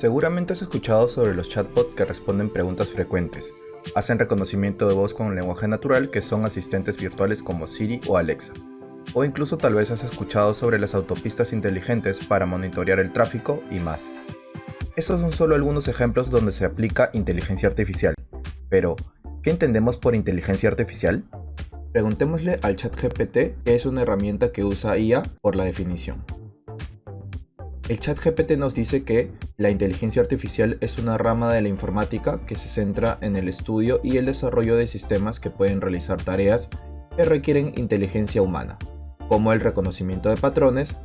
Seguramente has escuchado sobre los chatbots que responden preguntas frecuentes, hacen reconocimiento de voz con lenguaje natural que son asistentes virtuales como Siri o Alexa. O incluso tal vez has escuchado sobre las autopistas inteligentes para monitorear el tráfico y más. Estos son solo algunos ejemplos donde se aplica inteligencia artificial. Pero, ¿qué entendemos por inteligencia artificial? Preguntémosle al ChatGPT que es una herramienta que usa IA por la definición. El ChatGPT nos dice que la inteligencia artificial es una rama de la informática que se centra en el estudio y el desarrollo de sistemas que pueden realizar tareas que requieren inteligencia humana, como el reconocimiento de patrones,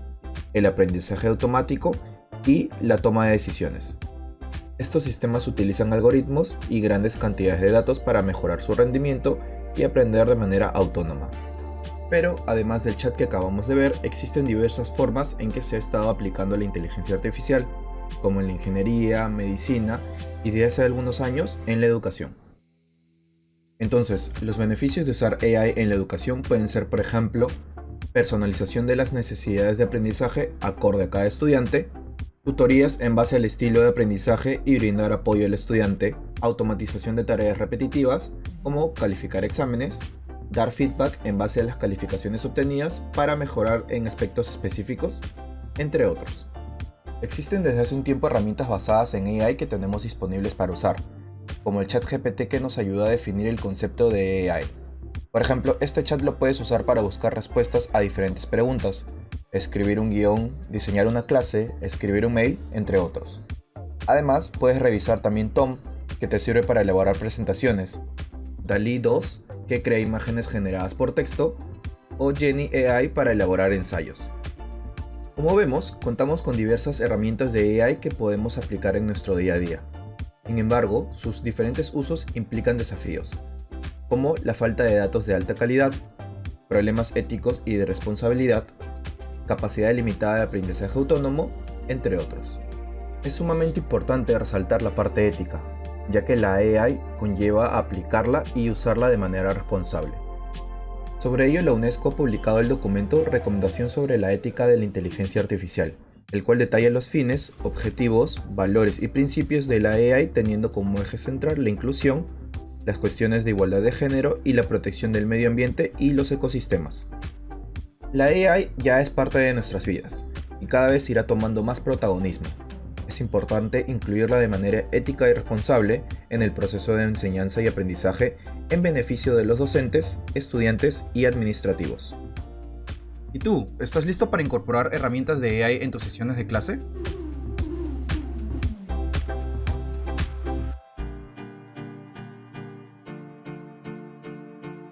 el aprendizaje automático y la toma de decisiones. Estos sistemas utilizan algoritmos y grandes cantidades de datos para mejorar su rendimiento y aprender de manera autónoma. Pero además del chat que acabamos de ver, existen diversas formas en que se ha estado aplicando la inteligencia artificial, como en la ingeniería, medicina y desde hace algunos años en la educación. Entonces, los beneficios de usar AI en la educación pueden ser, por ejemplo, personalización de las necesidades de aprendizaje acorde a cada estudiante, tutorías en base al estilo de aprendizaje y brindar apoyo al estudiante, automatización de tareas repetitivas, como calificar exámenes, dar feedback en base a las calificaciones obtenidas para mejorar en aspectos específicos, entre otros. Existen desde hace un tiempo herramientas basadas en AI que tenemos disponibles para usar, como el chat GPT que nos ayuda a definir el concepto de AI. Por ejemplo, este chat lo puedes usar para buscar respuestas a diferentes preguntas, escribir un guion, diseñar una clase, escribir un mail, entre otros. Además, puedes revisar también Tom, que te sirve para elaborar presentaciones, DALI 2, que crea imágenes generadas por texto, o Jenny AI para elaborar ensayos. Como vemos, contamos con diversas herramientas de AI que podemos aplicar en nuestro día a día. Sin embargo, sus diferentes usos implican desafíos, como la falta de datos de alta calidad, problemas éticos y de responsabilidad, capacidad limitada de aprendizaje autónomo, entre otros. Es sumamente importante resaltar la parte ética, ya que la AI conlleva aplicarla y usarla de manera responsable. Sobre ello, la UNESCO ha publicado el documento Recomendación sobre la ética de la inteligencia artificial, el cual detalla los fines, objetivos, valores y principios de la AI teniendo como eje central la inclusión, las cuestiones de igualdad de género y la protección del medio ambiente y los ecosistemas. La AI ya es parte de nuestras vidas y cada vez irá tomando más protagonismo. Es importante incluirla de manera ética y responsable en el proceso de enseñanza y aprendizaje en beneficio de los docentes, estudiantes y administrativos. ¿Y tú, estás listo para incorporar herramientas de AI en tus sesiones de clase?